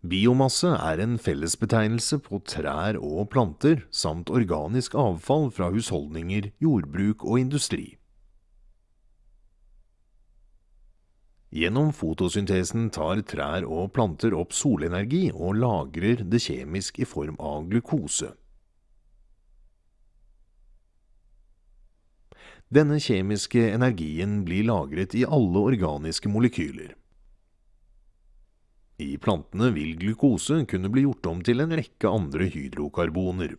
Biomasse er en fellesbetegnelse på trær og planter, samt organisk avfall fra husholdninger, jordbruk og industri. Gjennom fotosyntesen tar trær og planter opp solenergi og lagrer det kjemisk i form av glukose. Denne kjemiske energien blir lagret i alle organiske molekyler. I plantene vil glukose kunne bli gjort om til en rekke andre hydrokarboner,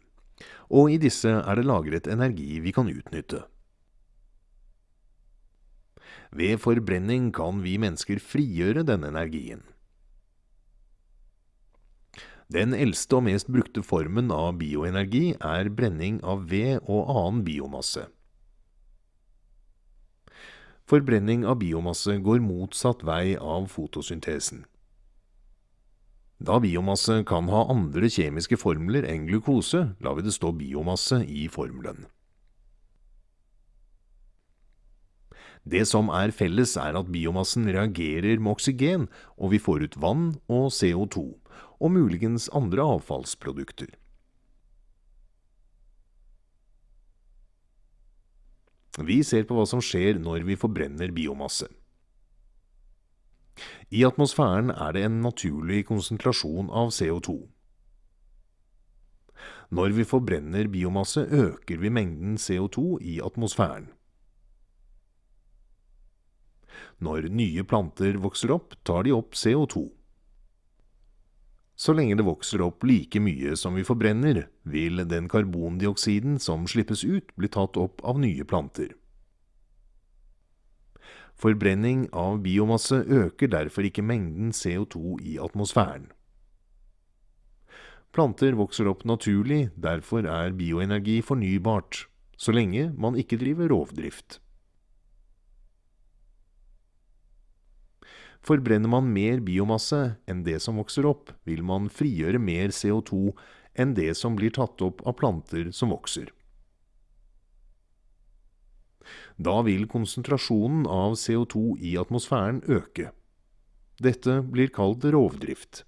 og i disse er det lagret energi vi kan utnytte. Ved forbrenning kan vi mennesker frigjøre denne energien. Den eldste og mest brukte formen av bioenergi er brenning av ved og annen biomasse. Forbrenning av biomasse går motsatt vei av fotosyntesen. Da biomasse kan ha andre kjemiske formler enn glukose, lar vi det stå biomasse i formelen. Det som er felles er at biomassen reagerer med oksygen, og vi får ut vann og CO2, og muligens andre avfallsprodukter. Vi ser på hva som skjer når vi forbrenner biomasse. I atmosfæren er det en naturlig konsentrasjon av CO2. Når vi forbrenner biomasse, øker vi mengden CO2 i atmosfæren. Når nye planter vokser opp, tar de opp CO2. Så lenge det vokser opp like mye som vi forbrenner, vil den karbondioksiden som slippes ut, bli tatt opp av nye planter. Forbrenning av biomasse øker derfor ikke mengden CO2 i atmosfæren. Planter vokser opp naturlig, derfor er bioenergi fornybart, så lenge man ikke driver rovdrift. Forbrenner man mer biomasse enn det som vokser opp, vil man frigjøre mer CO2 enn det som blir tatt opp av planter som vokser. Da vil konsentrasjonen av CO2 i atmosfæren øke. Dette blir kalt rovdrift.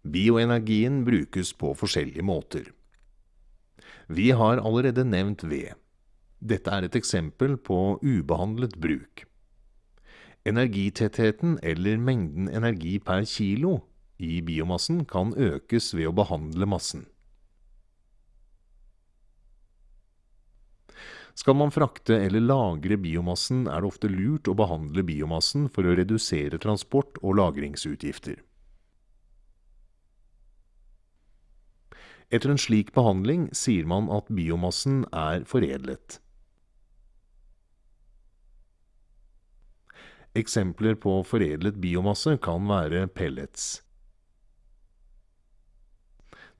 Bioenergien brukes på forskjellige måter. Vi har allerede nevnt ved. Dette er et eksempel på ubehandlet bruk. Energitettheten, eller mengden energi per kilo, i biomassen kan økes ved å behandle massen. Skal man frakte eller lagre biomassen, er det ofte lurt å behandle biomassen for å redusere transport- og lagringsutgifter. Etter en slik behandling sier man at biomassen er foredlet. Eksempler på foredlet biomasse kan være pellets.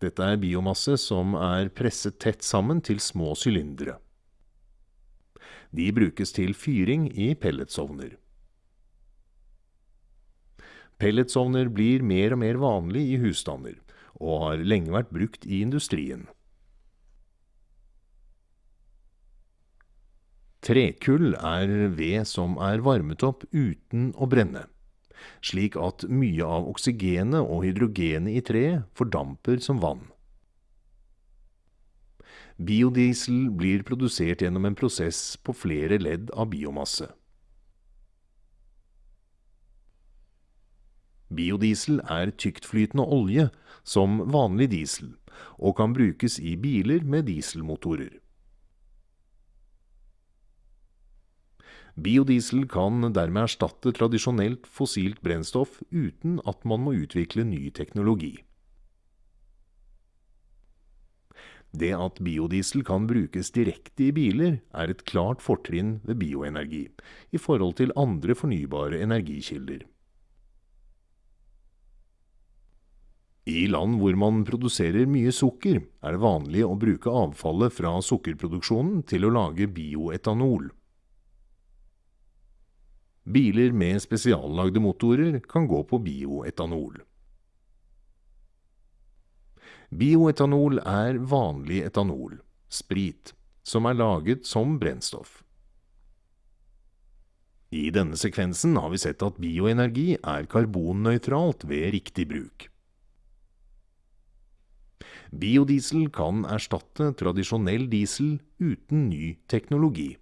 Dette er biomasse som er presset tett sammen til små sylindere. De brukes til fyring i pelletsovner. Pelletsovner blir mer og mer vanlig i husstander, og har lenge vært brukt i industrien. Trekull er ved som er varmet opp uten å brenne, slik at mye av oksygenet og hydrogenet i treet fordamper som vann. Biodiesel blir produsert gjennom en prosess på flere ledd av biomasse. Biodiesel er tyktflytende olje, som vanlig diesel, og kan brukes i biler med dieselmotorer. Biodiesel kan dermed erstatte tradisjonelt fossilt brennstoff uten at man må utvikle ny teknologi. Det at biodiesel kan brukes direkte i biler, er et klart fortrinn ved bioenergi, i forhold til andre fornybare energikilder. I land hvor man produserer mye sukker, er det vanlig å bruke avfallet fra sukkerproduksjonen til å lage bioetanol. Biler med spesiallagde motorer kan gå på bioetanol. Bioetanol er vanlig etanol, sprit, som er laget som brennstoff. I denne sekvensen har vi sett at bioenergi er karbonnøytralt ved riktig bruk. Biodiesel kan erstatte tradisjonell diesel uten ny teknologi.